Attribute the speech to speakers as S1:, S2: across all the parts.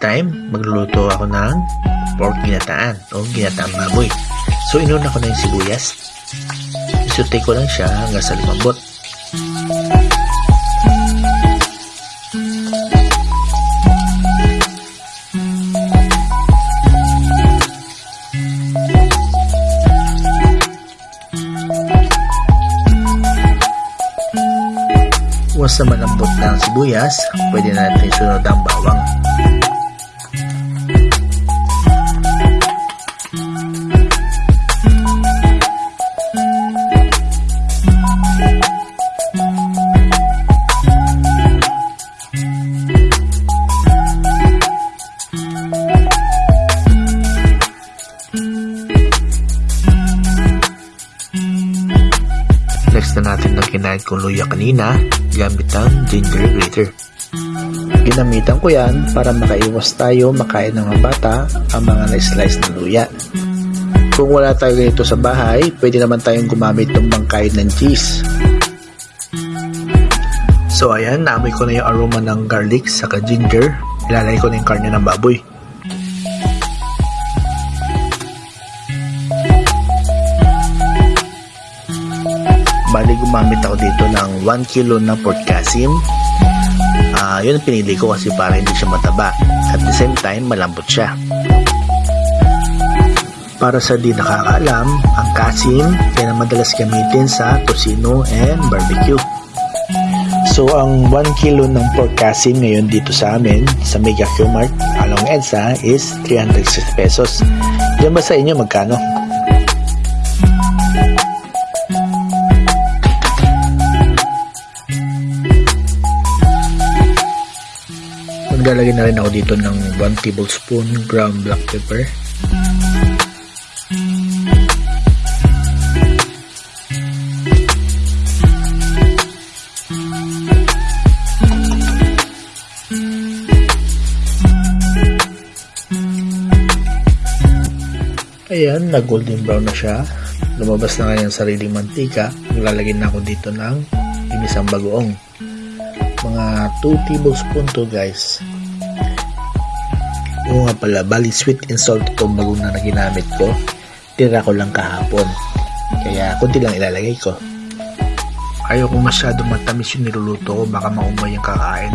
S1: Time, magluluto ako ng pork ginataan o ginataang baboy. So, inuna ko na yung sibuyas. Isute ko lang siya hanggang sa lumambot. Once na malambot na ang sibuyas, pwede na natin sunod ang bawang. Natin na kinain kong luya kanina gamit ang ginger grater. Ginamitan ko yan para makaiwas tayo makain ng mga bata ang mga na-slice na luya. Kung wala tayo ganito sa bahay, pwede naman tayong gumamit ng bangkain ng cheese. So ayan, naamoy ko na yung aroma ng garlic saka ginger. Ilalagay ko na yung karne ng baboy. Bali gumamit ako dito ng 1 kilo na pork kasim. Ah, yun ang pinili ko kasi para hindi siya mataba. At the same time, malambot siya. Para sa di nakakaalam, ang kasim kaya madalas gamitin sa tosino and barbecue. So, ang 1 kilo ng pork kasim ngayon dito sa amin, sa Mega Q-Mart, along EDSA, is 360 pesos. Diyan ba sa inyo magkano? Maglalagay na rin ako dito ng 1 tablespoon ground black pepper. Ayan, na golden brown na siya. Lumabas na yung sariling mantika. Maglalagay na ako dito ng inisang bagoong mga 2 tablespoon to guys oo nga pala bali sweet and salt itong bagong na ginamit ko. Tira ko lang kahapon. Kaya kunti lang ilalagay ko. Ayaw ko masyado matamis yung niluluto ko baka maumay yung kakain.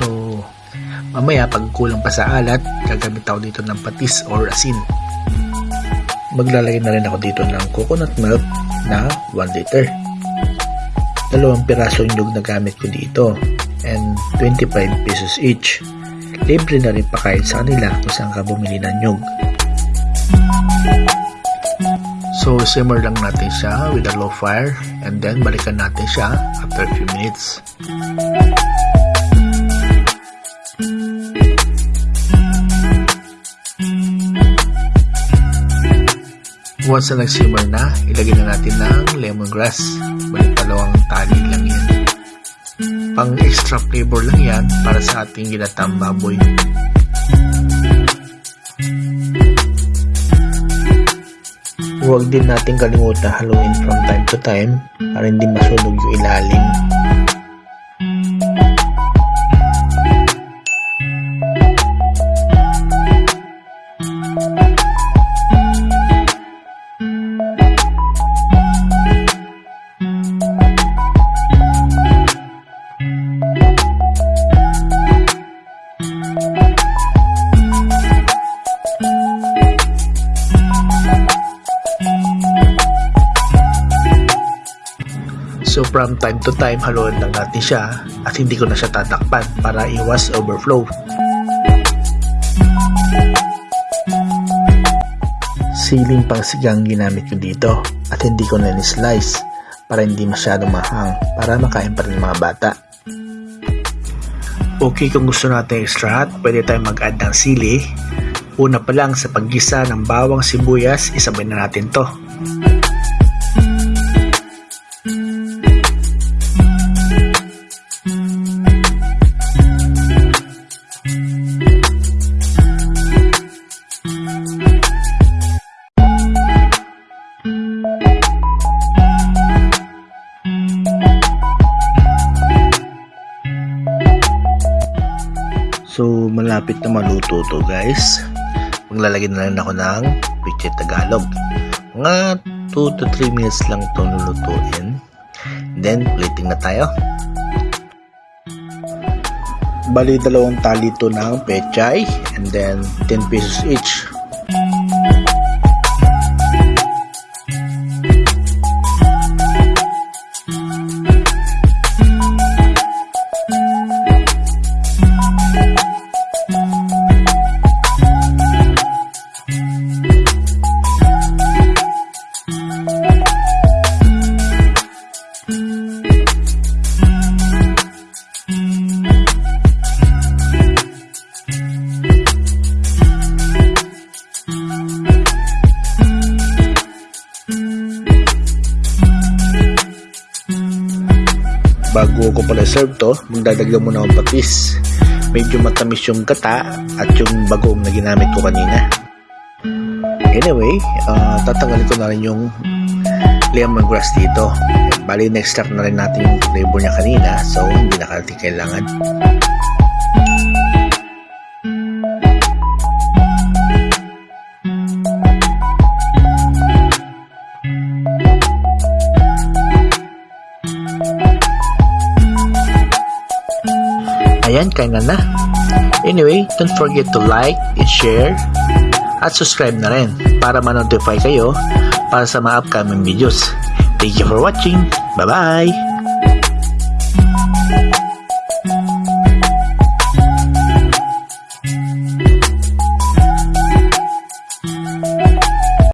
S1: So mamaya pag kulang pa sa alat gagamit ako dito ng patis or asin. Maglalagay na rin ako dito ng coconut milk na 1 liter. Dalawang pirasong nyug na gamit ko dito and 25 pesos each. Libre na rin pakain sa kanila kung saan ka bumili ng nyug. So, simmer lang natin siya with a low fire and then balikan natin siya after a few minutes. Once na nag-simmer na, ilagay na natin ng lemongrass. Balik dalawang tali lang yan. Pang extra flavor lang yan para sa ating ginatang baboy. Huwag din natin kalimutan haluin from time to time para hindi masunog yung ilalim. So from time to time, haluan lang natin siya at hindi ko na siya tatakpan para iwas overflow. Siling pang sigang ginamit ko dito at hindi ko na ni-slice para hindi masyadong mahang para makain pa rin mga bata. Okay kung gusto natin extra hot, pwede tayong mag-add ng sili. Una pa lang sa paggisa ng bawang sibuyas, isabay na natin to. Malapit na maluto to guys. Maglalagay na lang ako ng Piche Tagalog. Mga 2 to 3 minutes lang to lulutuin. Then, plating na tayo. Bali, dalawang tali to ng pechay and then 10 pesos each. Bago ko pala serve to, magdadagdag muna akong patis. Medyo matamis yung gata at yung bagoong na ginamit ko kanina. Anyway, uh, tatanggalin ko na rin yung lemongrass dito. Bali, na-extract na rin natin yung flavor niya kanina, so hindi na natin kailangan. Ayan, kaya na. Anyway, don't forget to like and share at subscribe na rin para ma-notify kayo para sa mga upcoming videos. Thank you for watching. Bye-bye!